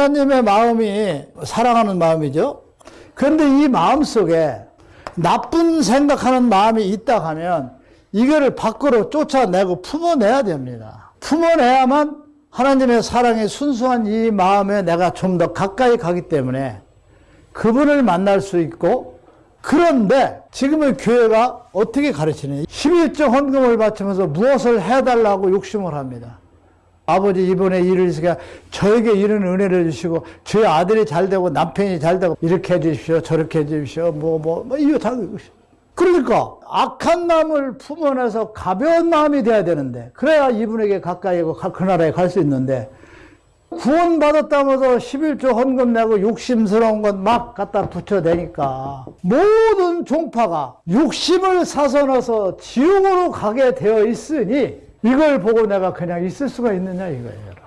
하나님의 마음이 사랑하는 마음이죠. 그런데 이 마음 속에 나쁜 생각하는 마음이 있다 하면 이거를 밖으로 쫓아내고 품어내야 됩니다. 품어내야만 하나님의 사랑에 순수한 이 마음에 내가 좀 더 가까이 가기 때문에 그분을 만날 수 있고 그런데 지금의 교회가 어떻게 가르치느냐 11조 헌금을 바치면서 무엇을 해달라고 욕심을 합니다. 아버지 이번에 일을 있으니까 저에게 이런 은혜를 주시고 저희 아들이 잘 되고 남편이 잘 되고 이렇게 해 주십시오 저렇게 해 주십시오 뭐 뭐 뭐 이거 다 그러니까 악한 마음을 품어내서 가벼운 마음이 돼야 되는데 그래야 이분에게 가까이 가고 그 나라에 갈 수 있는데 구원받았다면서 11조 헌금 내고 욕심스러운 것막 갖다 붙여대니까 모든 종파가 욕심을 사서 넣어서 지옥으로 가게 되어 있으니 이걸 보고 내가 그냥 있을 수가 있느냐 이거예요.